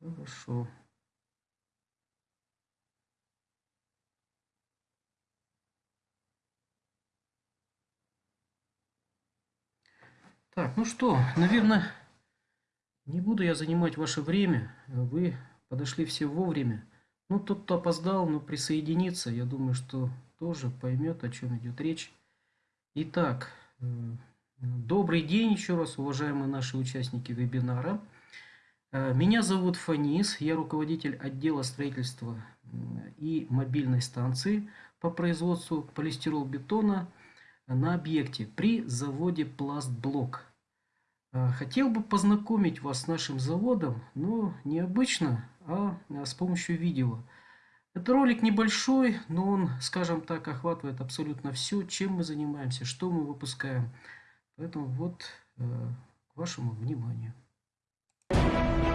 Хорошо. Так, ну что, наверное, не буду я занимать ваше время. Вы подошли все вовремя. Ну, тот, кто опоздал, но присоединится, я думаю, что тоже поймет, о чем идет речь. Итак, э, добрый день еще раз, уважаемые наши участники вебинара. Э, меня зовут Фанис, я руководитель отдела строительства и мобильной станции по производству полистиролбетона на объекте при заводе Пластблок. Э, хотел бы познакомить вас с нашим заводом, но необычно, а, а с помощью видео. Это ролик небольшой, но он, скажем так, охватывает абсолютно все, чем мы занимаемся, что мы выпускаем. Поэтому вот э, к вашему вниманию.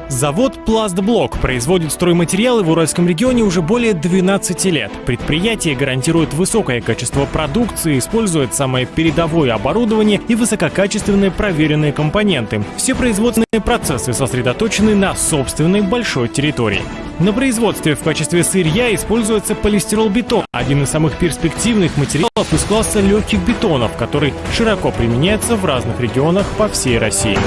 Завод «Пластблок» производит стройматериалы в Уральском регионе уже более 12 лет. Предприятие гарантирует высокое качество продукции, использует самое передовое оборудование и высококачественные проверенные компоненты. Все производственные процессы сосредоточены на собственной большой территории. На производстве в качестве сырья используется полистиролбетон, один из самых перспективных материалов из класса легких бетонов, который широко применяется в разных регионах по всей России.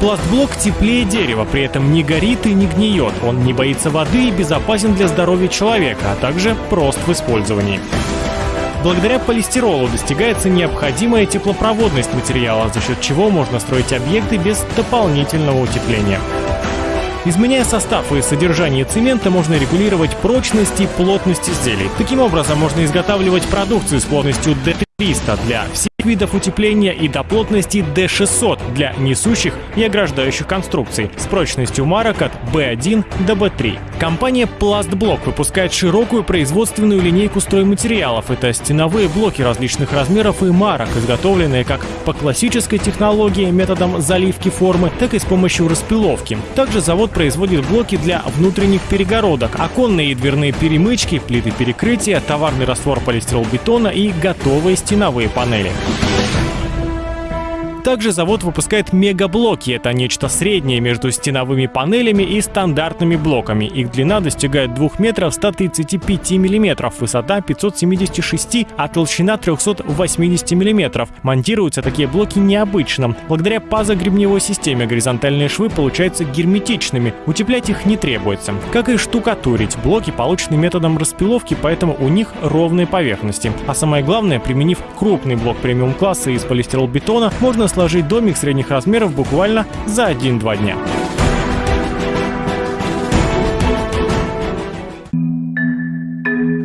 Пластблок теплее дерева, при этом не горит и не гниет. Он не боится воды и безопасен для здоровья человека, а также прост в использовании. Благодаря полистиролу достигается необходимая теплопроводность материала, за счет чего можно строить объекты без дополнительного утепления. Изменяя состав и содержание цемента, можно регулировать прочность и плотность изделий. Таким образом, можно изготавливать продукцию с плотностью D300 для всех видов утепления и до плотности D600 для несущих и ограждающих конструкций с прочностью марок от B1 до B3. Компания Пластблок выпускает широкую производственную линейку стройматериалов. Это стеновые блоки различных размеров и марок, изготовленные как по классической технологии методом заливки формы, так и с помощью распиловки. Также завод производит блоки для внутренних перегородок, оконные и дверные перемычки, плиты перекрытия, товарный раствор полистиролбетона и готовые стеновые панели. Thank you. Также завод выпускает мегаблоки. Это нечто среднее между стеновыми панелями и стандартными блоками. Их длина достигает 2 метров 135 миллиметров, высота 576, а толщина 380 миллиметров. Монтируются такие блоки необычно. Благодаря пазогребневой системе горизонтальные швы получаются герметичными. Утеплять их не требуется. Как и штукатурить. Блоки получены методом распиловки, поэтому у них ровные поверхности. А самое главное, применив крупный блок премиум-класса из полистиролбетона, можно сложить домик средних размеров буквально за 1-2 дня.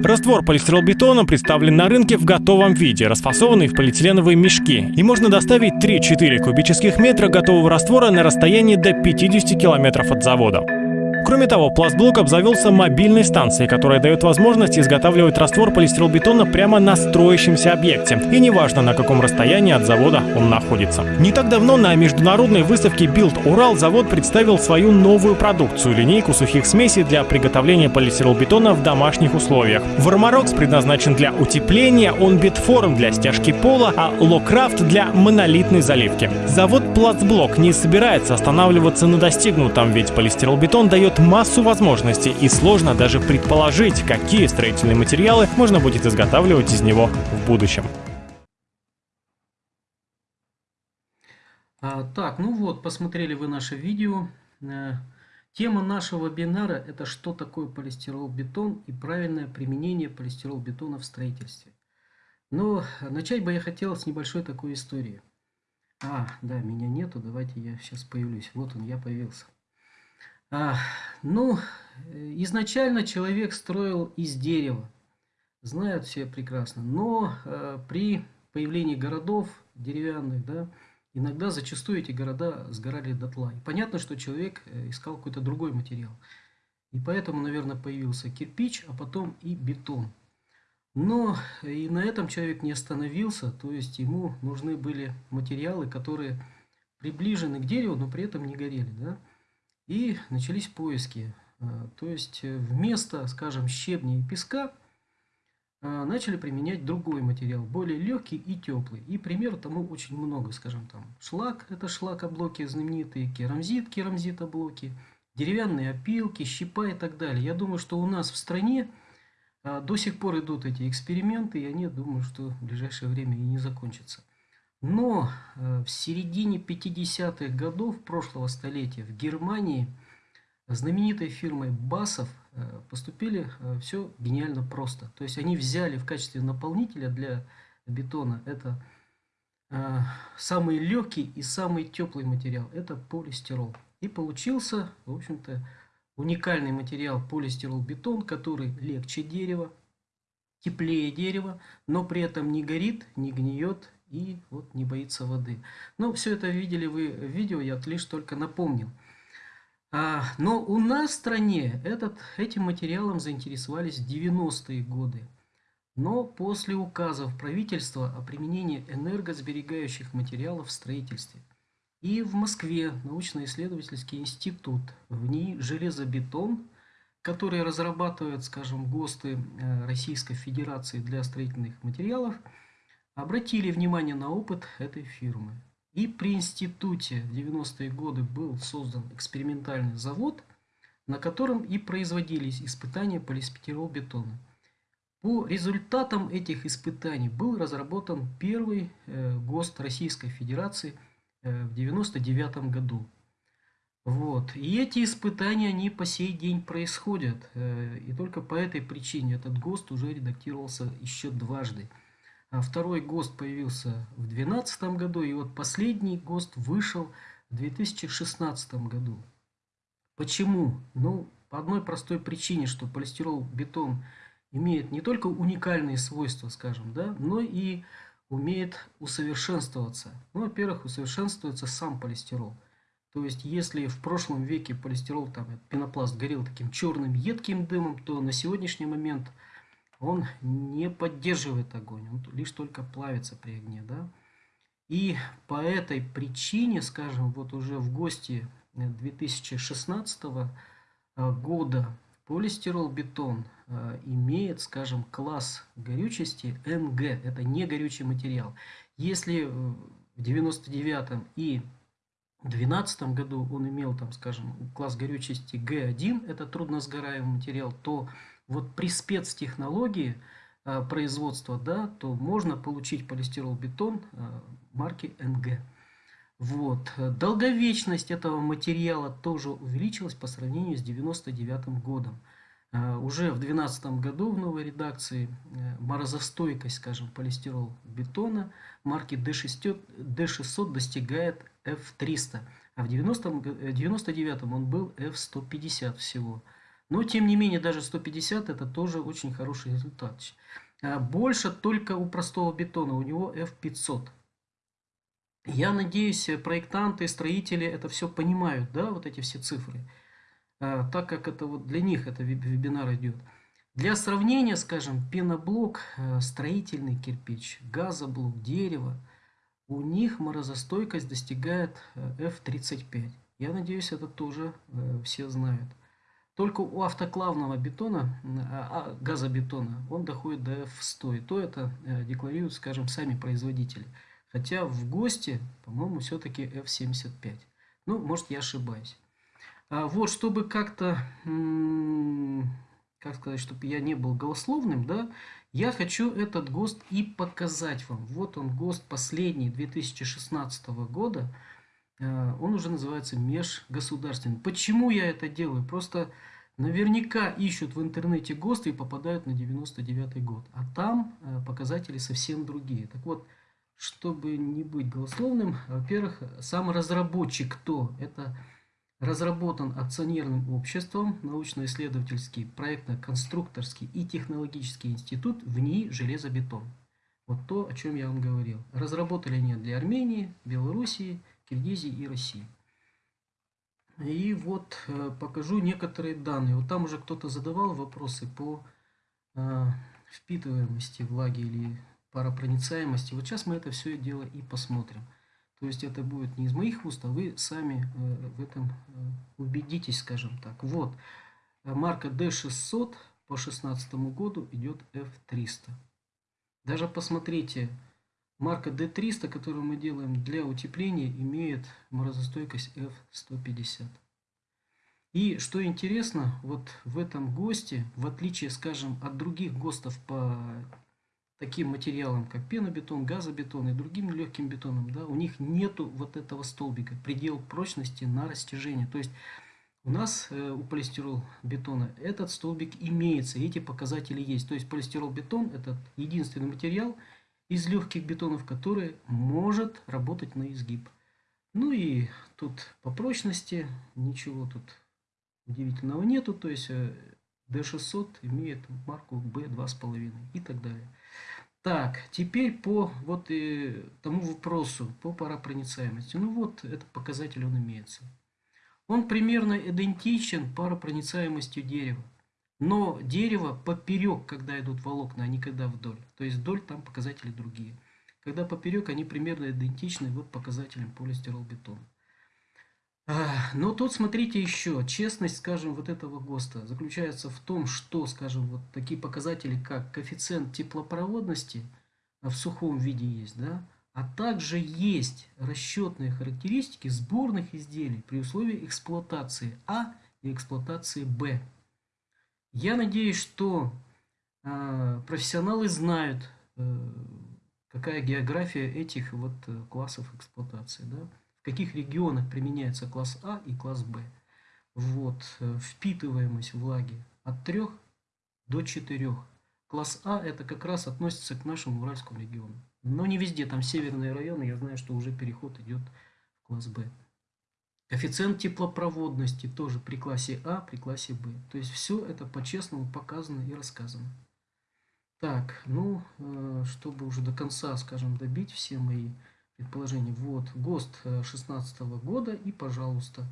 Раствор полистиролбетона представлен на рынке в готовом виде, расфасованный в полиэтиленовые мешки. И можно доставить 3-4 кубических метра готового раствора на расстоянии до 50 километров от завода. Кроме того, Пластблок обзавелся мобильной станцией, которая дает возможность изготавливать раствор полистиролбетона прямо на строящемся объекте. И неважно, на каком расстоянии от завода он находится. Не так давно на международной выставке Build Ural завод представил свою новую продукцию – линейку сухих смесей для приготовления полистиролбетона в домашних условиях. Вармарокс предназначен для утепления, Онбитформ для стяжки пола, а Локрафт для монолитной заливки. Завод Плацблок не собирается останавливаться на достигнутом, ведь полистиролбетон дает дает массу возможностей и сложно даже предположить, какие строительные материалы можно будет изготавливать из него в будущем. А, так, ну вот, посмотрели вы наше видео. Э, тема нашего вебинара – это что такое полистирол-бетон и правильное применение полистирол-бетона в строительстве. Но начать бы я хотел с небольшой такой истории. А, да, меня нету, давайте я сейчас появлюсь. Вот он, я появился. Ну, изначально человек строил из дерева, знают все прекрасно. Но а, при появлении городов деревянных, да, иногда зачастую эти города сгорали дотла. И понятно, что человек э, искал какой-то другой материал. И поэтому, наверное, появился кирпич, а потом и бетон. Но и на этом человек не остановился, то есть ему нужны были материалы, которые приближены к дереву, но при этом не горели. Да? И начались поиски. А, то есть э, вместо, скажем, щебня и песка а, начали применять другой материал, более легкий и теплый. И пример тому очень много, скажем там. Шлак, это шлакоблоки знаменитые, керамзит, керамзитоблоки, деревянные опилки, щепа и так далее. Я думаю, что у нас в стране до сих пор идут эти эксперименты, и они, думаю, что в ближайшее время и не закончатся. Но э, в середине 50-х годов прошлого столетия в Германии знаменитой фирмой Басов э, поступили э, все гениально просто. То есть они взяли в качестве наполнителя для бетона это самый легкий и самый теплый материал. Это полистирол. И получился, в общем-то, уникальный материал полистирол-бетон, который легче дерева, теплее дерева, но при этом не горит, не гниет и вот не боится воды. Но все это видели вы в видео, я лишь только напомнил. А, но у нас в стране этот, этим материалом заинтересовались в 90-е годы. Но после указов правительства о применении энергосберегающих материалов в строительстве – и в Москве научно-исследовательский институт, в ней железобетон, который разрабатывает, скажем, ГОСТы э, Российской Федерации для строительных материалов, обратили внимание на опыт этой фирмы. И при институте в 90-е годы был создан экспериментальный завод, на котором и производились испытания полиспетирол-бетона. По результатам этих испытаний был разработан первый э, ГОСТ Российской Федерации – Э, в 99 году. Вот. И эти испытания, они по сей день происходят. Э, и только по этой причине этот ГОСТ уже редактировался еще дважды. А второй ГОСТ появился в 2012 году, и вот последний ГОСТ вышел в 2016 году. Почему? Ну, по одной простой причине, что полистирол-бетон имеет не только уникальные свойства, скажем, да, но и умеет усовершенствоваться. Ну, во-первых, усовершенствуется сам полистирол. То есть, если в прошлом веке полистирол, там, пенопласт горел таким черным едким дымом, то на сегодняшний момент он не поддерживает огонь, он лишь только плавится при огне. Да? И по этой причине, скажем, вот уже в гости 2016 года Полистирол-бетон э, имеет, скажем, класс горючести НГ, это не горючий материал. Если в 99 и 2012 году он имел, там, скажем, класс горючести Г1, это трудносгораемый материал, то вот при спецтехнологии э, производства, да, то можно получить полистирол-бетон э, марки НГ. Вот. Долговечность этого материала тоже увеличилась по сравнению с 99 годом. А, уже в 2012 году в новой редакции э, морозостойкость, скажем, полистирол бетона марки D600, D600 достигает F300, а в 1999 э, он был F150 всего. Но, тем не менее, даже 150 это тоже очень хороший результат. Больше только у простого бетона, у него F500. Я надеюсь, проектанты, строители это все понимают, да, вот эти все цифры, так как это вот для них это вебинар идет. Для сравнения, скажем, пеноблок, э, строительный кирпич, газоблок, дерево, у них морозостойкость достигает F35. Э, Я надеюсь, это тоже э, все знают. Только у автоклавного бетона, а, а, газобетона, он доходит до F100. И то это декларируют, скажем, сами производители. Хотя в ГОСТе, по-моему, все-таки F75. Ну, может, я ошибаюсь. А вот, чтобы как-то, как сказать, чтобы я не был голословным, да, я хочу этот ГОСТ и показать вам. Вот он, ГОСТ последний 2016 года. А, он уже называется межгосударственный. Почему я это делаю? Просто наверняка ищут в интернете ГОСТ и попадают на 99 год. А там а, показатели совсем другие. Так вот, чтобы не быть голословным, во-первых, сам разработчик кто? Это разработан акционерным обществом научно-исследовательский, проектно-конструкторский и технологический институт в НИИ «Железобетон». Вот то, о чем я вам говорил. Разработали они для Армении, Белоруссии, Киргизии и России. И вот э, покажу некоторые данные. Вот там уже кто-то задавал вопросы по э, впитываемости влаги или паропроницаемости. Вот сейчас мы это все дело и посмотрим. То есть это будет не из моих уст, а вы сами э, в этом э, убедитесь, скажем так. Вот, марка D600 по 2016 году идет F300. Даже посмотрите, марка D300, которую мы делаем для утепления, имеет морозостойкость F150. И что интересно, вот в этом ГОСТе, в отличие, скажем, от других ГОСТов по таким материалам, как пенобетон, газобетон и другим легким бетоном, да, у них нету вот этого столбика, предел прочности на растяжение. То есть у нас э, у полистирол бетона этот столбик имеется, эти показатели есть. То есть полистирол бетон это единственный материал из легких бетонов, который может работать на изгиб. Ну и тут по прочности ничего тут удивительного нету. То есть D600 э, имеет марку B2,5 и так далее. Так, теперь по вот и тому вопросу, по паропроницаемости. Ну вот, этот показатель он имеется. Он примерно идентичен паропроницаемостью дерева. Но дерево поперек, когда идут волокна, а не когда вдоль. То есть вдоль там показатели другие. Когда поперек, они примерно идентичны вот показателям полистиролбетона. Но тут смотрите еще, честность, скажем, вот этого ГОСТа заключается в том, что, скажем, вот такие показатели, как коэффициент теплопроводности в сухом виде есть, да, а также есть расчетные характеристики сборных изделий при условии эксплуатации А и эксплуатации Б. Я надеюсь, что э, профессионалы знают, э, какая география этих вот э, классов эксплуатации, да в каких регионах применяется класс А и класс Б. Вот, э, впитываемость влаги от 3 до 4. Класс А это как раз относится к нашему Уральскому региону. Но не везде, там северные районы, я знаю, что уже переход идет в класс Б. Коэффициент теплопроводности тоже при классе А, при классе Б. То есть все это по-честному показано и рассказано. Так, ну, э, чтобы уже до конца, скажем, добить все мои предположение. Вот, ГОСТ 16 э, года и, пожалуйста,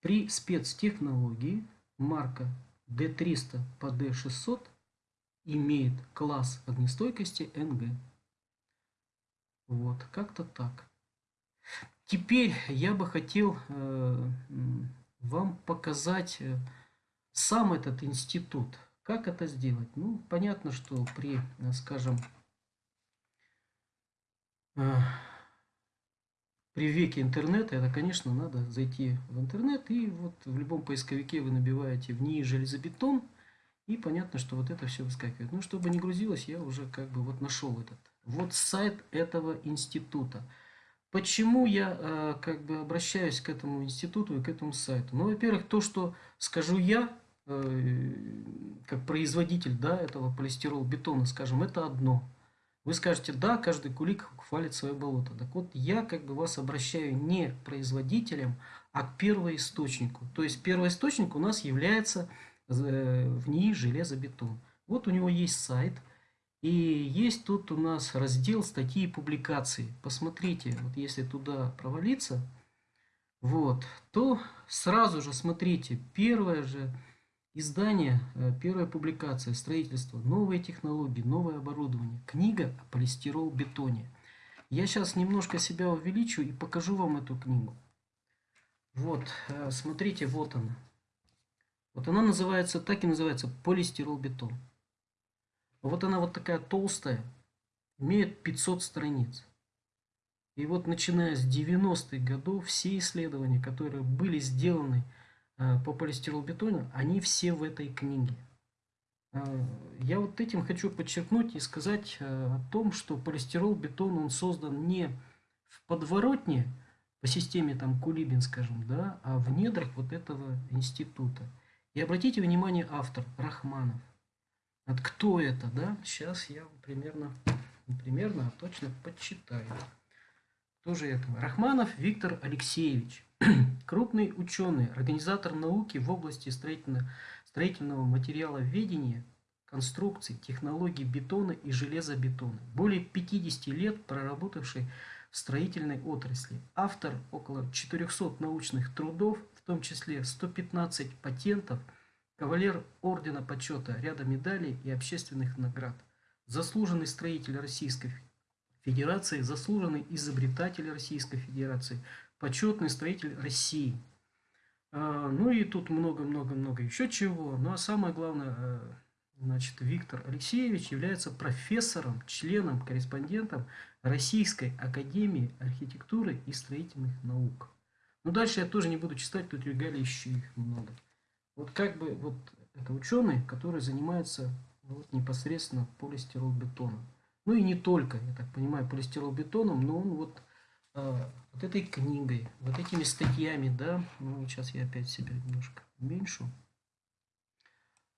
при спецтехнологии марка D300 по D600 имеет класс огнестойкости НГ. Вот, как-то так. Теперь я бы хотел э, вам показать э, сам этот институт. Как это сделать? Ну, понятно, что при, э, скажем, при веке интернета, это, конечно, надо зайти в интернет, и вот в любом поисковике вы набиваете в ней железобетон, и понятно, что вот это все выскакивает. Ну, чтобы не грузилось, я уже как бы вот нашел этот. Вот сайт этого института. Почему я э, как бы обращаюсь к этому институту и к этому сайту? Ну, во-первых, то, что скажу я, э, как производитель да, этого полистирол-бетона, скажем, это одно. Вы скажете, да, каждый кулик хвалит свое болото. Так вот, я как бы вас обращаю не к производителям, а к первоисточнику. То есть первоисточник у нас является э, в ней железобетон. Вот у него есть сайт. И есть тут у нас раздел статьи и публикации. Посмотрите, вот если туда провалиться, вот, то сразу же смотрите, первое же Издание, э, первая публикация, строительство, новые технологии, новое оборудование. Книга о полистирол-бетоне. Я сейчас немножко себя увеличу и покажу вам эту книгу. Вот, э, смотрите, вот она. Вот она называется, так и называется, полистирол-бетон. Вот она вот такая толстая, имеет 500 страниц. И вот начиная с 90-х годов все исследования, которые были сделаны по полистиролбетону, они все в этой книге. Э, я вот этим хочу подчеркнуть и сказать э, о том, что полистирол-бетон он создан не в подворотне по системе там Кулибин, скажем, да, а в недрах вот этого института. И обратите внимание, автор Рахманов. От кто это, да? Сейчас я примерно, не примерно, а точно подсчитаю. Кто же это? Рахманов Виктор Алексеевич. Крупный ученый, организатор науки в области строительного, строительного материаловедения, конструкций, технологий бетона и железобетона. Более 50 лет проработавший в строительной отрасли. Автор около 400 научных трудов, в том числе 115 патентов, кавалер Ордена Почета, ряда медалей и общественных наград. Заслуженный строитель Российской Федерации, заслуженный изобретатель Российской Федерации – почетный строитель России. А, ну и тут много-много-много еще чего. Ну а самое главное, э, значит, Виктор Алексеевич является профессором, членом, корреспондентом Российской Академии Архитектуры и Строительных Наук. Ну дальше я тоже не буду читать, тут регалий еще их много. Вот как бы вот это ученый, который занимается вот, непосредственно полистиролбетоном. Ну и не только, я так понимаю, полистиролбетоном, но он вот, вот этой книгой, вот этими статьями, да, ну сейчас я опять себя немножко уменьшу.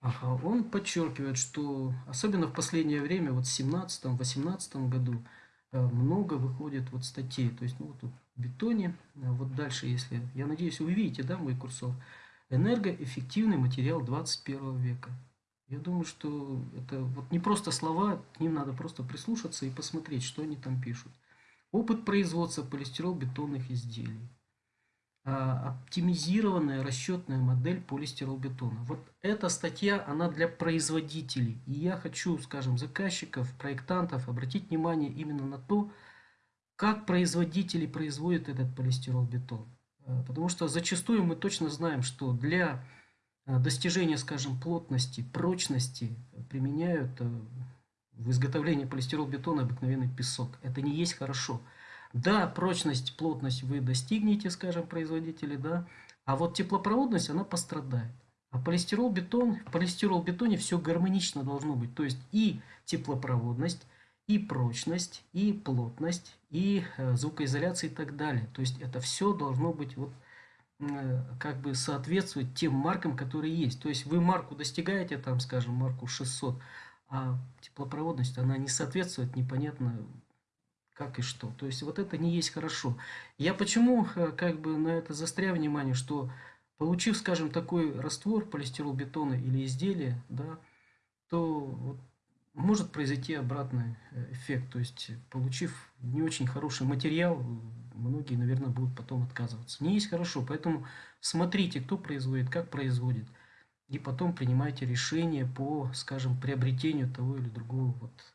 Ага, он подчеркивает, что особенно в последнее время, вот в 17-18 году, а, много выходит вот статей. То есть, ну, вот тут бетоне, а вот дальше, если, я надеюсь, вы видите, да, мой курсор, энергоэффективный материал 21 века. Я думаю, что это вот не просто слова, к ним надо просто прислушаться и посмотреть, что они там пишут. Опыт производства полистирол-бетонных изделий. А, оптимизированная расчетная модель полистиролбетона. Вот эта статья, она для производителей. И я хочу, скажем, заказчиков, проектантов обратить внимание именно на то, как производители производят этот полистиролбетон. А, потому что зачастую мы точно знаем, что для а, достижения, скажем, плотности, прочности применяют в изготовлении полистиролбетона обыкновенный песок. Это не есть хорошо. Да, прочность, плотность вы достигнете, скажем, производители, да, а вот теплопроводность, она пострадает. А полистирол-бетон, в полистирол-бетоне все гармонично должно быть. То есть и теплопроводность, и прочность, и плотность, и э, звукоизоляция и так далее. То есть это все должно быть вот Э, как бы соответствует тем маркам, которые есть. То есть вы марку достигаете, там, скажем, марку 600, а теплопроводность, она не соответствует непонятно как и что. То есть вот это не есть хорошо. Я почему э, как бы на это застряю внимание, что получив, скажем, такой раствор полистиролбетона или изделия, да, то вот может произойти обратный э, эффект. То есть получив не очень хороший материал, многие, наверное, будут потом отказываться. Не есть хорошо, поэтому смотрите, кто производит, как производит. И потом принимайте решение по, скажем, приобретению того или другого, вот,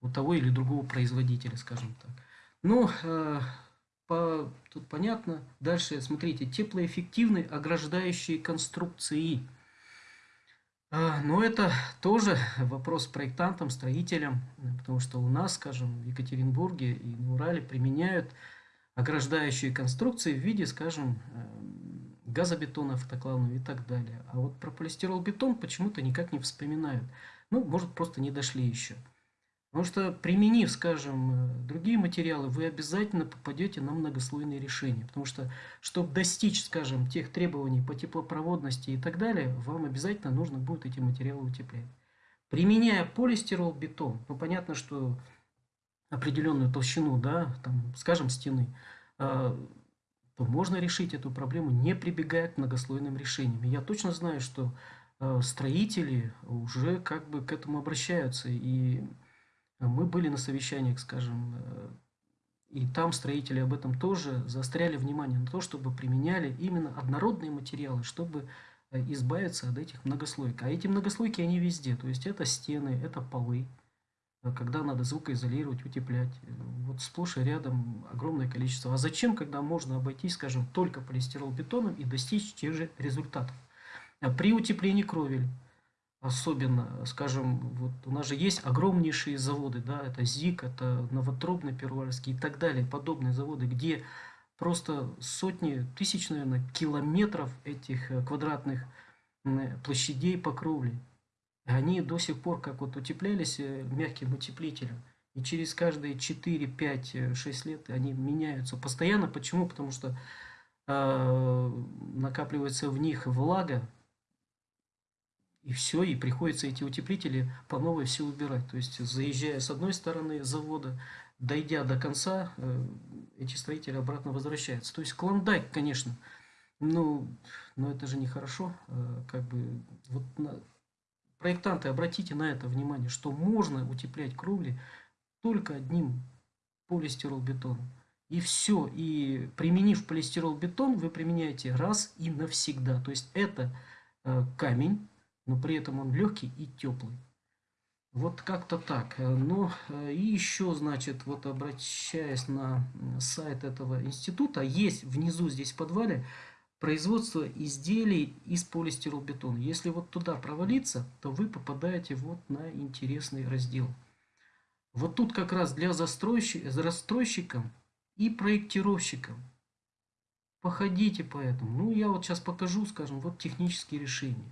у того или другого производителя, скажем так. Ну, э, по, тут понятно. Дальше, смотрите, теплоэффективные ограждающие конструкции. А, но это тоже вопрос проектантам, строителям, потому что у нас, скажем, в Екатеринбурге и на Урале применяют ограждающие конструкции в виде, скажем, эм, газобетона автоклавного и так далее. А вот про полистирол-бетон почему-то никак не вспоминают. Ну, может, просто не дошли еще. Потому что, применив, скажем, э, другие материалы, вы обязательно попадете на многослойные решения. Потому что, чтобы достичь, скажем, тех требований по теплопроводности и так далее, вам обязательно нужно будет эти материалы утеплять. Применяя полистирол-бетон, ну, понятно, что определенную толщину, да, там, скажем, стены, а, то можно решить эту проблему, не прибегая к многослойным решениям. И я точно знаю, что а, строители уже как бы к этому обращаются. И мы были на совещаниях, скажем, э, и там строители об этом тоже заостряли внимание на то, чтобы применяли именно однородные материалы, чтобы э, избавиться от этих многослойок. А эти многослойки, они везде. То есть это стены, это полы, Э, когда надо звукоизолировать, утеплять. Вот сплошь и рядом огромное количество. А зачем, когда можно обойтись, скажем, только полистиролбетоном и достичь тех же результатов? А при утеплении кровель, особенно, скажем, вот у нас же есть огромнейшие заводы, да, это ЗИК, это Новотрубный, Первоуральский и так далее, подобные заводы, где просто сотни, тысяч, наверное, километров этих э, квадратных площадей по кровле. Они до сих пор как вот утеплялись э, мягким утеплителем, и через каждые 4, 5, 6 лет они меняются постоянно. Почему? Потому что э, накапливается в них влага, и все, и приходится эти утеплители по новой все убирать. То есть, заезжая с одной стороны завода, дойдя до конца, э, эти строители обратно возвращаются. То есть, клондайк, конечно, ну, но это же нехорошо. Э, как бы, вот Проектанты, обратите на это внимание, что можно утеплять кровли только одним полистиролбетоном. И все. И применив полистиролбетон, вы применяете раз и навсегда. То есть это э, камень, но при этом он легкий и теплый. Вот как-то так. Ну и еще, значит, вот обращаясь на сайт этого института, есть внизу здесь в подвале производства изделий из полистиролбетона. Если вот туда провалиться, то вы попадаете вот на интересный раздел. Вот тут как раз для застройщиков и проектировщикам. Походите по этому. Ну, я вот сейчас покажу, скажем, вот технические решения.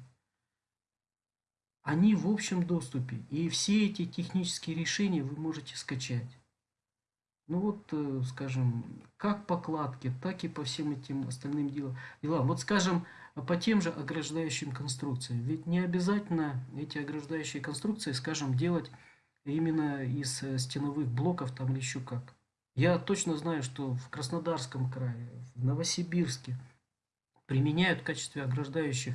Они в общем доступе. И все эти технические решения вы можете скачать. Ну вот, э, скажем, как по кладке, так и по всем этим остальным делам. Вот, скажем, по тем же ограждающим конструкциям. Ведь не обязательно эти ограждающие конструкции, скажем, делать именно из э, стеновых блоков там или еще как. Я точно знаю, что в Краснодарском крае, в Новосибирске применяют в качестве ограждающих,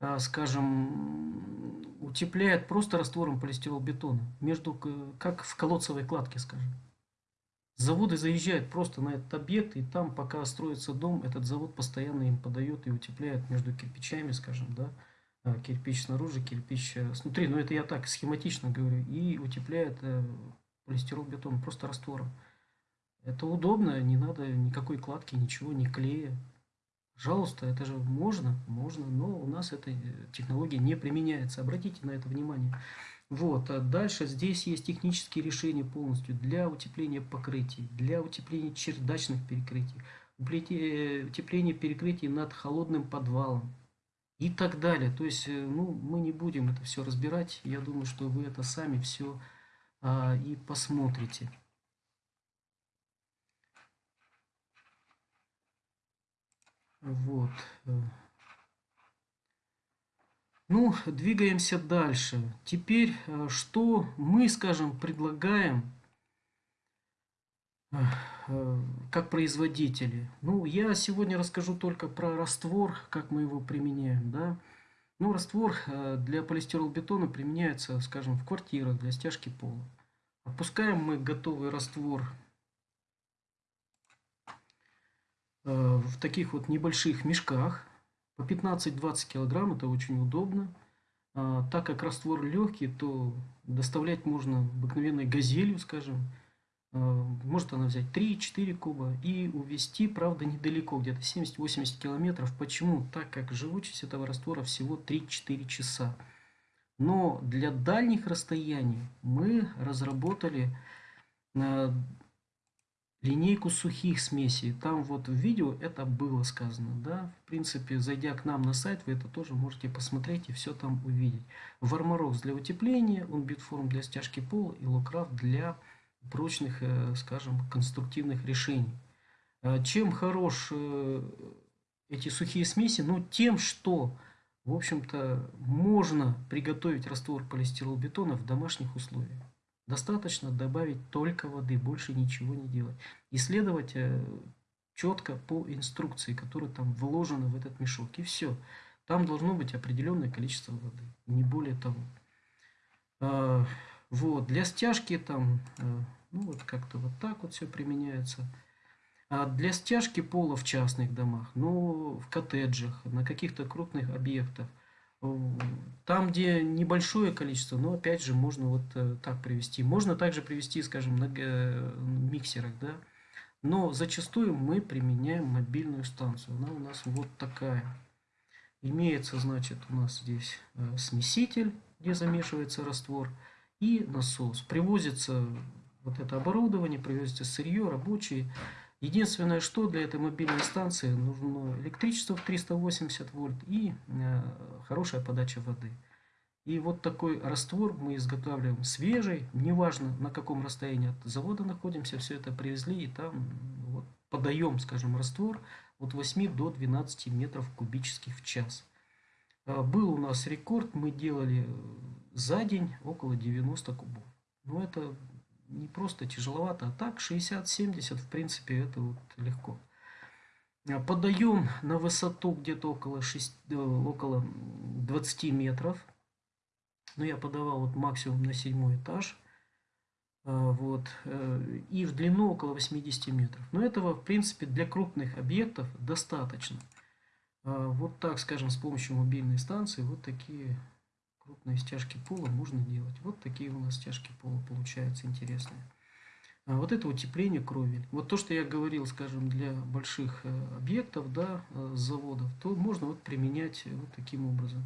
а, скажем, утепляют просто раствором полистиролбетона, между, как в колодцевой кладке, скажем. Заводы заезжают просто на этот объект, и там, пока строится дом, этот завод постоянно им подает и утепляет между кирпичами, скажем, да, а, кирпич снаружи, кирпич э, снутри. Но это я так схематично говорю. И утепляет э, полистиролбетон просто раствором. Это удобно, не надо никакой кладки, ничего, не клея. Пожалуйста, это же можно, можно, но у нас эта э, технология не применяется. Обратите на это внимание. Вот, а дальше здесь есть технические решения полностью для утепления покрытий, для утепления чердачных перекрытий, э, утепления перекрытий над холодным подвалом и так далее. То есть, э, ну, мы не будем это все разбирать. Я думаю, что вы это сами все а, и посмотрите. Вот. Э. Ну, двигаемся дальше. Теперь, э, что мы, скажем, предлагаем э, как производители? Ну, я сегодня расскажу только про раствор, как мы его применяем, да. Ну, раствор для полистиролбетона применяется, скажем, в квартирах для стяжки пола. Опускаем мы готовый раствор Э, в таких вот небольших мешках по 15-20 килограмм. Это очень удобно. А, так как раствор легкий, то доставлять можно обыкновенной газелью, скажем. А, может она взять 3-4 куба и увезти, правда, недалеко, где-то 70-80 километров. Почему? Так как живучесть этого раствора всего 3-4 часа. Но для дальних расстояний мы разработали э, линейку сухих смесей. Там вот в видео это было сказано. Да? В принципе, зайдя к нам на сайт, вы это тоже можете посмотреть и все там увидеть. Вармарокс для утепления, он битформ для стяжки пола и локрафт для прочных, э, скажем, конструктивных решений. А чем хорош э, эти сухие смеси? Ну, тем, что, в общем-то, можно приготовить раствор полистиролбетона в домашних условиях. Достаточно добавить только воды, больше ничего не делать. Исследовать э, четко по инструкции, которая там вложена в этот мешок. И все. Там должно быть определенное количество воды, не более того. А, вот, для стяжки там, э, ну вот как-то вот так вот все применяется. А для стяжки пола в частных домах, ну в коттеджах, на каких-то крупных объектах – там, где небольшое количество, но опять же можно вот э, так привести. Можно также привести, скажем, на э, миксерах, да. Но зачастую мы применяем мобильную станцию. Она у нас вот такая. Имеется, значит, у нас здесь э, смеситель, где замешивается раствор, и насос. Привозится вот это оборудование, привозится сырье, рабочие. Единственное, что для этой мобильной станции нужно электричество в 380 вольт и э, хорошая подача воды. И вот такой раствор мы изготавливаем свежий, неважно на каком расстоянии от завода находимся, все это привезли и там вот, подаем, скажем, раствор от 8 до 12 метров кубических в час. А, был у нас рекорд, мы делали за день около 90 кубов. Но это не просто тяжеловато, а так 60-70 в принципе это вот легко. А, подаем на высоту где-то около, 6, э, около 20 метров. Но я подавал вот максимум на седьмой этаж. А, вот, э, и в длину около 80 метров. Но этого, в принципе, для крупных объектов достаточно. А, вот так, скажем, с помощью мобильной станции, вот такие крупные стяжки пола можно делать. Вот такие у нас стяжки пола получаются интересные. А вот это утепление кровель. Вот то, что я говорил, скажем, для больших э, объектов, да, э, заводов, то можно вот применять вот таким образом.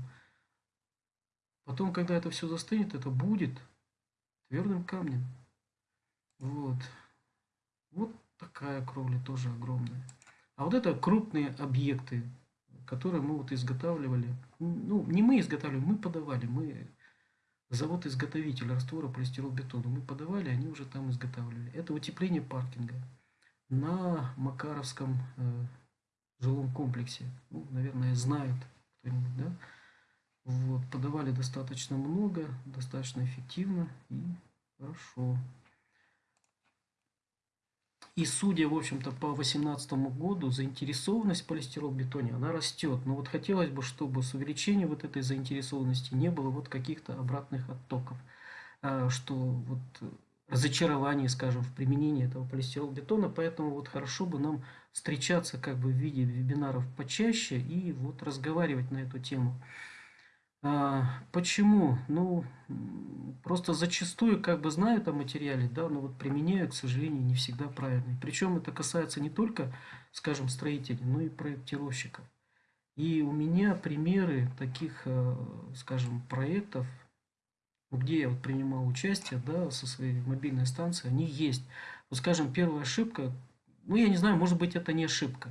Потом, когда это все застынет, это будет твердым камнем. Вот. Вот такая кровля тоже огромная. А вот это крупные объекты, которые мы вот изготавливали. Ну, не мы изготавливали, мы подавали. Мы завод-изготовитель раствора полистиролбетона. Мы подавали, они уже там изготавливали. Это утепление паркинга на Макаровском э, жилом комплексе. Ну, наверное, знает кто-нибудь, да? Вот, подавали достаточно много, достаточно эффективно и хорошо. И судя, в общем-то, по 2018 году, заинтересованность полистиролбетоне, она растет. Но вот хотелось бы, чтобы с увеличением вот этой заинтересованности не было вот каких-то обратных оттоков. А, что вот разочарование, скажем, в применении этого полистиролбетона. Поэтому вот хорошо бы нам встречаться как бы в виде вебинаров почаще и вот разговаривать на эту тему. А, почему? Ну, просто зачастую как бы знают о материале, да, но вот применяю, к сожалению, не всегда правильно. Причем это касается не только, скажем, строителей, но и проектировщиков. И у меня примеры таких, э, скажем, проектов, где я вот принимал участие, да, со своей мобильной станцией, они есть. Вот, скажем, первая ошибка, ну, я не знаю, может быть, это не ошибка.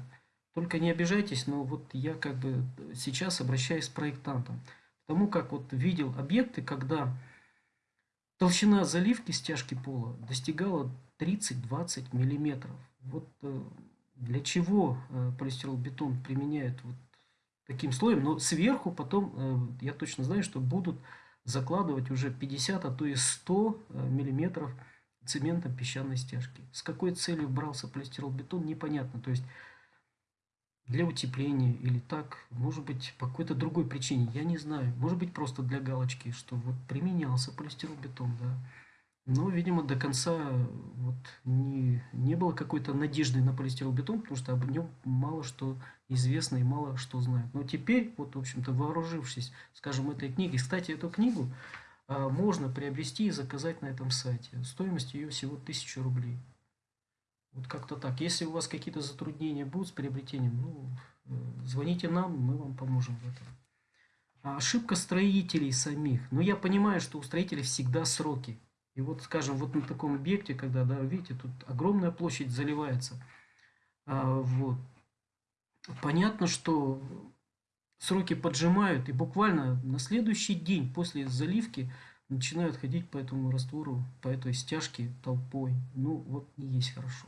Только не обижайтесь, но вот я как бы сейчас обращаюсь к проектантам. Потому как вот видел объекты, когда толщина заливки стяжки пола достигала 30-20 миллиметров. Вот э, для чего э, полистиролбетон применяют вот таким слоем, но сверху потом, э, я точно знаю, что будут закладывать уже 50, а то и 100 миллиметров цементом песчаной стяжки. С какой целью брался полистиролбетон, непонятно. То есть для утепления или так, может быть, по какой-то другой причине, я не знаю. Может быть, просто для галочки, что вот применялся полистиролбетон, да. Но, видимо, до конца вот не, не было какой-то надежды на полистиролбетон, потому что об нем мало что известно и мало что знают. Но теперь, вот, в общем-то, вооружившись, скажем, этой книгой, кстати, эту книгу а, можно приобрести и заказать на этом сайте. Стоимость ее всего 1000 рублей. Вот как-то так. Если у вас какие-то затруднения будут с приобретением, ну, э, звоните нам, мы вам поможем в этом. А ошибка строителей самих. Но я понимаю, что у строителей всегда сроки. И вот, скажем, вот на таком объекте, когда, да, видите, тут огромная площадь заливается. А, вот. Понятно, что сроки поджимают, и буквально на следующий день после заливки начинают ходить по этому раствору, по этой стяжке толпой. Ну, вот не есть хорошо.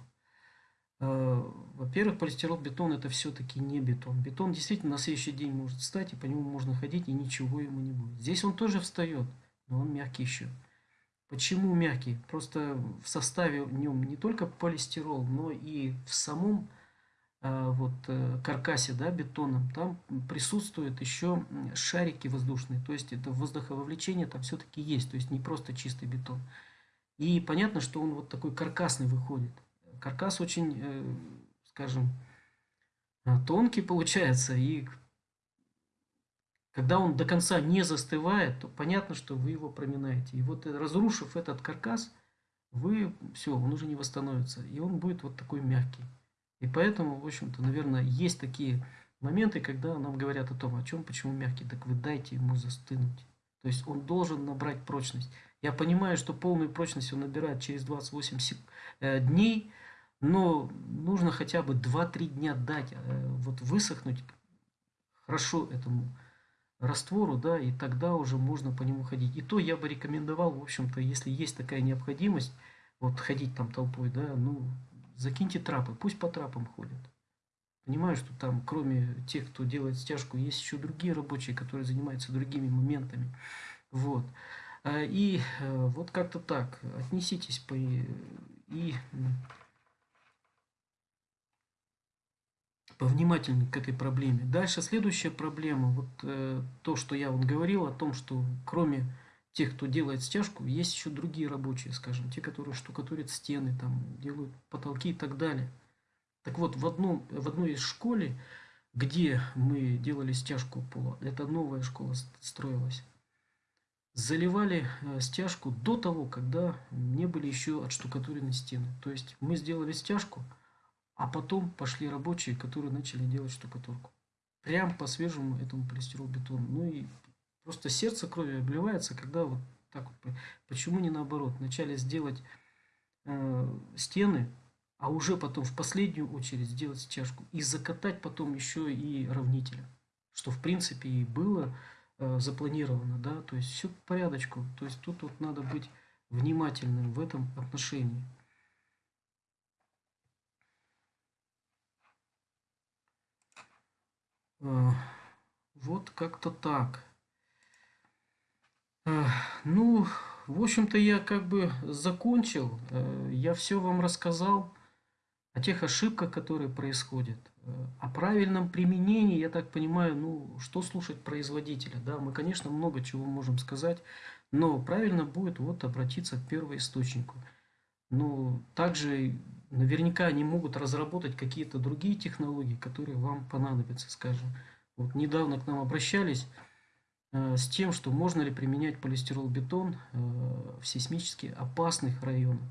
Э, во-первых, полистирол-бетон это все-таки не бетон. Бетон действительно на следующий день может встать, и по нему можно ходить, и ничего ему не будет. Здесь он тоже встает, но он мягкий еще. Почему мягкий? Просто в составе в нем не только полистирол, но и в самом э, вот, э, каркасе да, бетона там присутствуют еще шарики воздушные. То есть это воздухововлечение там все-таки есть. То есть не просто чистый бетон. И понятно, что он вот такой каркасный выходит каркас очень, э, скажем, э, тонкий получается. И когда он до конца не застывает, то понятно, что вы его проминаете. И вот э, разрушив этот каркас, вы, все, он уже не восстановится. И он будет вот такой мягкий. И поэтому, в общем-то, наверное, есть такие моменты, когда нам говорят о том, о чем, почему мягкий. Так вы дайте ему застынуть. То есть он должен набрать прочность. Я понимаю, что полную прочность он набирает через 28 дней, но нужно хотя бы 2-3 дня дать, э, вот высохнуть хорошо этому раствору, да, и тогда уже можно по нему ходить. И то я бы рекомендовал, в общем-то, если есть такая необходимость, вот ходить там толпой, да, ну, закиньте трапы, пусть по трапам ходят. Понимаю, что там, кроме тех, кто делает стяжку, есть еще другие рабочие, которые занимаются другими моментами. Вот. А, и э, вот как-то так. Отнеситесь по... И повнимательнее к этой проблеме. Дальше следующая проблема, вот э, то, что я вот говорил о том, что кроме тех, кто делает стяжку, есть еще другие рабочие, скажем, те, которые штукатурят стены, там, делают потолки и так далее. Так вот, в, одном, в одной из школе, где мы делали стяжку пола, это новая школа строилась, заливали э, стяжку до того, когда не были еще отштукатурены стены. То есть мы сделали стяжку, а потом пошли рабочие, которые начали делать штукатурку. Прям по свежему этому полистиролбетону. Ну и просто сердце крови обливается, когда вот так вот. Почему не наоборот? Вначале сделать э, стены, а уже потом в последнюю очередь сделать стяжку. И закатать потом еще и равнителя. Что в принципе и было Э, запланировано, да, то есть все по порядочку. То есть тут вот надо быть внимательным в этом отношении. Вот как-то так. Э, ну, в общем-то, я как бы закончил. Я все вам рассказал о тех ошибках, которые происходят. О правильном применении, я так понимаю, ну, что слушать производителя, да, мы, конечно, много чего можем сказать, но правильно будет вот обратиться к первоисточнику. Но также наверняка они могут разработать какие-то другие технологии, которые вам понадобятся, скажем. Вот недавно к нам обращались э, с тем, что можно ли применять полистиролбетон э, в сейсмически опасных районах.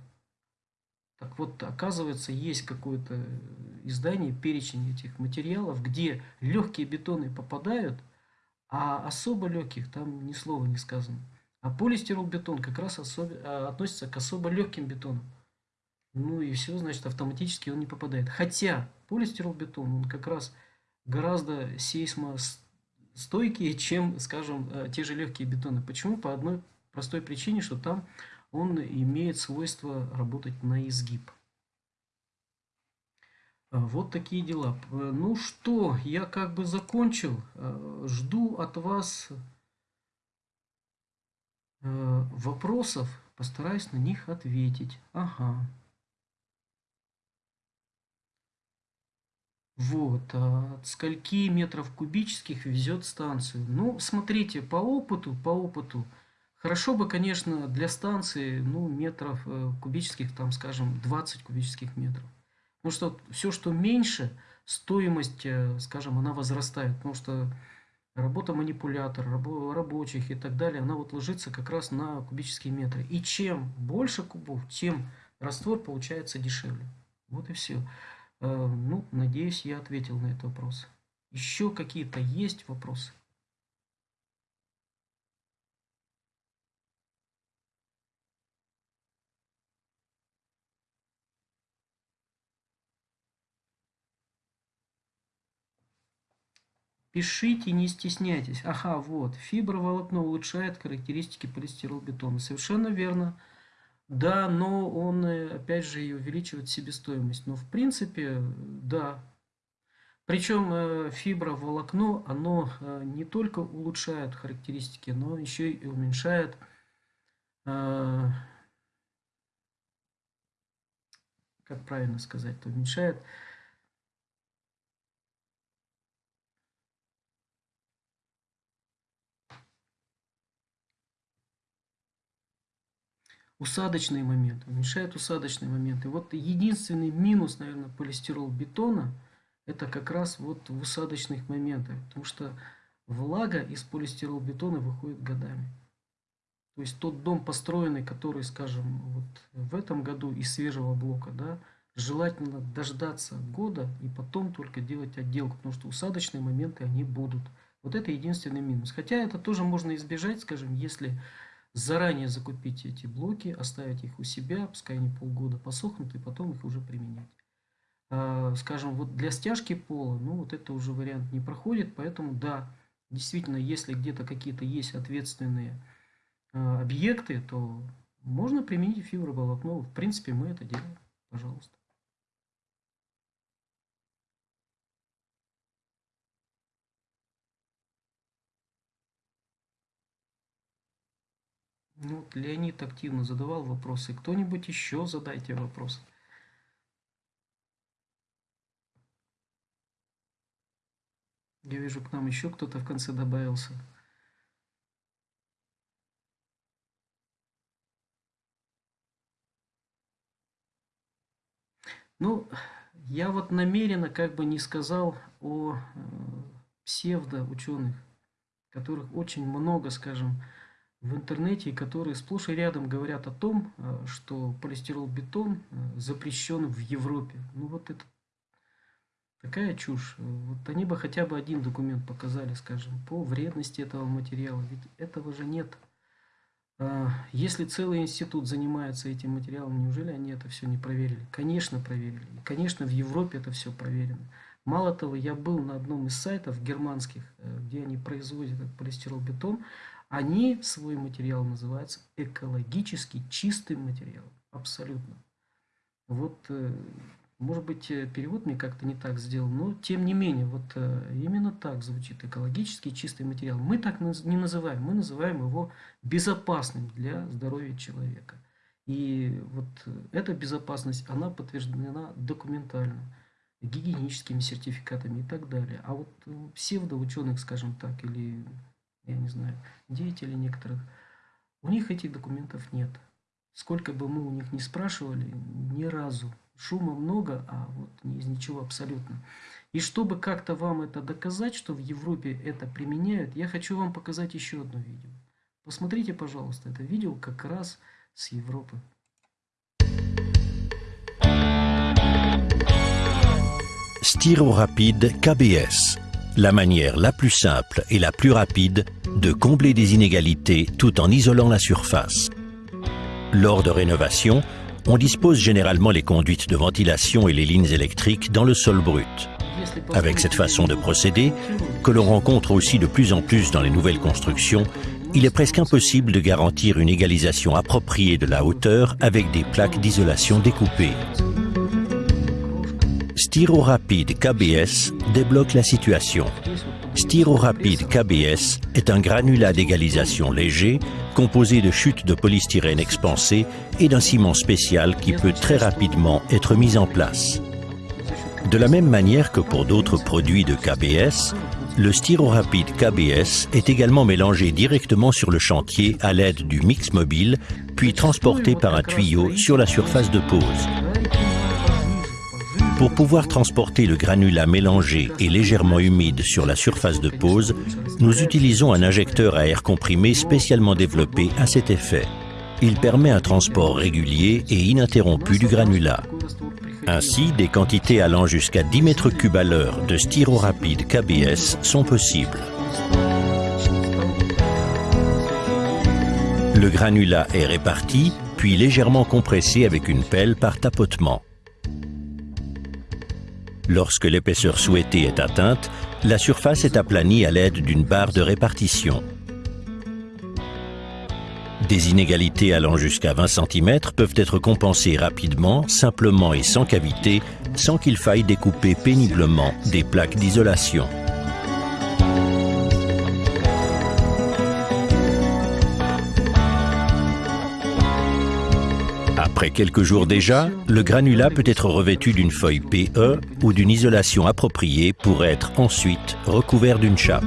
Так вот, оказывается, есть какое-то издание, перечень этих материалов, где легкие бетоны попадают, а особо легких там ни слова не сказано. А полистиролбетон как раз особо, а, относится к особо легким бетонам. Ну и все, значит, автоматически он не попадает. Хотя полистиролбетон, он как раз гораздо сейсмостойкие, чем, скажем, э, те же легкие бетоны. Почему? По одной простой причине, что там он имеет свойство работать на изгиб. А, вот такие дела. Э, ну что, я как бы закончил. Э, жду от вас э, вопросов. Постараюсь на них ответить. Ага. Вот, а от скольки метров кубических везет станцию? Ну, смотрите, по опыту, по опыту, Хорошо бы, конечно, для станции, ну, метров э, кубических, там, скажем, 20 кубических метров. Потому что все, что меньше, стоимость, э, скажем, она возрастает. Потому что работа манипулятора, рабочих и так далее, она вот ложится как раз на кубические метры. И чем больше кубов, тем раствор получается дешевле. Вот и все. Э, ну, надеюсь, я ответил на этот вопрос. Еще какие-то есть вопросы? Пишите, не стесняйтесь. Ага, вот, фиброволокно улучшает характеристики полистиролбетона. Совершенно верно. Да, но он, э, опять же, и увеличивает себестоимость. Но, в принципе, да. Причем э, фиброволокно, оно э, не только улучшает характеристики, но еще и уменьшает как правильно сказать, уменьшает усадочные моменты, уменьшает усадочные моменты. Вот единственный минус, наверное, полистирол бетона, это как раз вот в усадочных моментах, потому что влага из полистирол бетона выходит годами. То есть тот дом построенный, который, скажем, вот в этом году из свежего блока, да, желательно дождаться года и потом только делать отделку, потому что усадочные моменты они будут. Вот это единственный минус. Хотя это тоже можно избежать, скажем, если заранее закупить эти блоки, оставить их у себя, пускай они полгода посохнут, и потом их уже применять. А, скажем, вот для стяжки пола, ну вот это уже вариант не проходит, поэтому да, действительно, если где-то какие-то есть ответственные а, объекты, то можно применить фиброволокно. В принципе, мы это делаем. Пожалуйста. Ну, Леонид активно задавал вопросы. Кто-нибудь еще задайте вопрос. Я вижу, к нам еще кто-то в конце добавился. Ну, я вот намеренно как бы не сказал о э, псевдоученых, которых очень много, скажем, в интернете, которые сплошь и рядом говорят о том, э, что полистирол-бетон э, запрещен в Европе. Ну вот это такая чушь. Вот они бы хотя бы один документ показали, скажем, по вредности этого материала. Ведь этого же нет. А, если целый институт занимается этим материалом, неужели они это все не проверили? Конечно, проверили. И, конечно, в Европе это все проверено. Мало того, я был на одном из сайтов германских, э, где они производят полистирол-бетон. Они свой материал называются экологически чистым материалом. Абсолютно. Вот, э, может быть, э, перевод мне как-то не так сделал, но тем не менее, вот э, именно так звучит экологически чистый материал. Мы так не называем, мы называем его безопасным для здоровья человека. И вот эта безопасность, она подтверждена документально, гигиеническими сертификатами и так далее. А вот псевдоученых, скажем так, или я не знаю, деятелей некоторых, у них этих документов нет. Сколько бы мы у них не спрашивали, ни разу. Шума много, а вот из ничего абсолютно. И чтобы как-то вам это доказать, что в Европе это применяют, я хочу вам показать еще одно видео. Посмотрите, пожалуйста, это видео как раз с Европы. Styro rapide KBS la manière la plus simple et la plus rapide de combler des inégalités tout en isolant la surface. Lors de rénovation, on dispose généralement les conduites de ventilation et les lignes électriques dans le sol brut. Avec cette façon de procéder, que l'on rencontre aussi de plus en plus dans les nouvelles constructions, il est presque impossible de garantir une égalisation appropriée de la hauteur avec des plaques d'isolation découpées. Styro Rapide KBS débloque la situation. Styro Rapide KBS est un granulat d'égalisation léger composé de chutes de polystyrène expansées et d'un ciment spécial qui peut très rapidement être mis en place. De la même manière que pour d'autres produits de KBS, le Rapide KBS est également mélangé directement sur le chantier à l'aide du mix mobile, puis transporté par un tuyau sur la surface de pose. Pour pouvoir transporter le granulat mélangé et légèrement humide sur la surface de pose, nous utilisons un injecteur à air comprimé spécialement développé à cet effet. Il permet un transport régulier et ininterrompu du granulat. Ainsi, des quantités allant jusqu'à 10 mètres cubes à l'heure de styrorapide KBS sont possibles. Le granulat est réparti, puis légèrement compressé avec une pelle par tapotement. Lorsque l'épaisseur souhaitée est atteinte, la surface est aplanie à l'aide d'une barre de répartition. Des inégalités allant jusqu'à 20 cm peuvent être compensées rapidement, simplement et sans cavité, sans qu'il faille découper péniblement des plaques d'isolation. Après quelques jours déjà, le granulat peut être revêtu d'une feuille PE ou d'une isolation appropriée pour être ensuite recouvert d'une chape.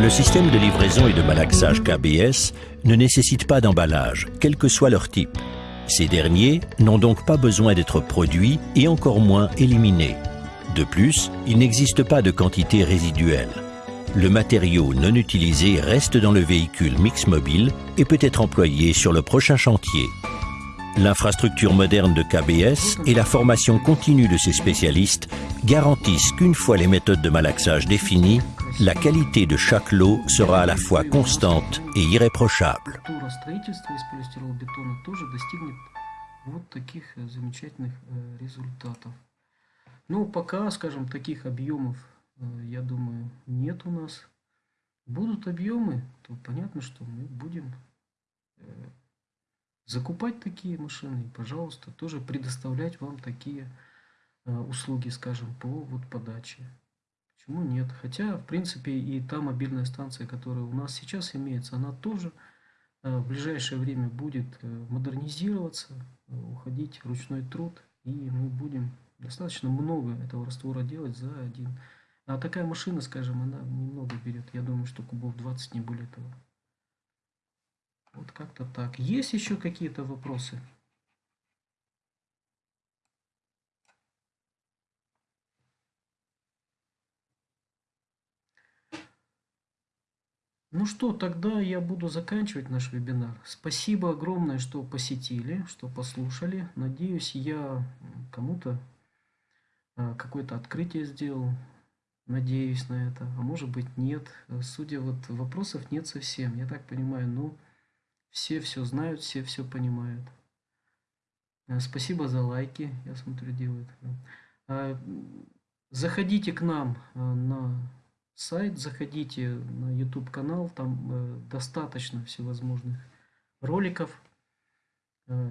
Le système de livraison et de malaxage KBS ne nécessite pas d'emballage, quel que soit leur type. Ces derniers n'ont donc pas besoin d'être produits et encore moins éliminés. De plus, il n'existe pas de quantité résiduelle le matériau non utilisé reste dans le véhicule mix mobile et peut être employé sur le prochain chantier. L'infrastructure moderne de KBS et la formation continue de ses spécialistes garantissent qu'une fois les méthodes de malaxage définies, la qualité de chaque lot sera à la fois constante et irréprochable. Э, я думаю, нет у нас. Будут объемы, то понятно, что мы будем э, закупать такие машины пожалуйста, тоже предоставлять вам такие э, услуги, скажем, по вот подаче. Почему нет? Хотя, в принципе, и та мобильная станция, которая у нас сейчас имеется, она тоже в ближайшее время будет модернизироваться, уходить ручной труд, и мы будем достаточно много этого раствора делать за один а такая машина, скажем, она немного берет. Я думаю, что кубов 20, не более того. Вот как-то так. Есть еще какие-то вопросы? Ну что, тогда я буду заканчивать наш вебинар. Спасибо огромное, что посетили, что послушали. Надеюсь, я кому-то а, какое-то открытие сделал. Надеюсь на это. А может быть нет. Судя вот вопросов нет совсем. Я так понимаю, ну все все знают, все все понимают. Э, спасибо за лайки, я смотрю, делают. А, заходите к нам э, на сайт, заходите на YouTube канал, там э, достаточно всевозможных роликов.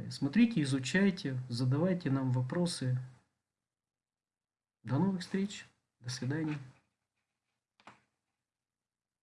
Смотрите, изучайте, задавайте нам вопросы. До новых встреч, до свидания.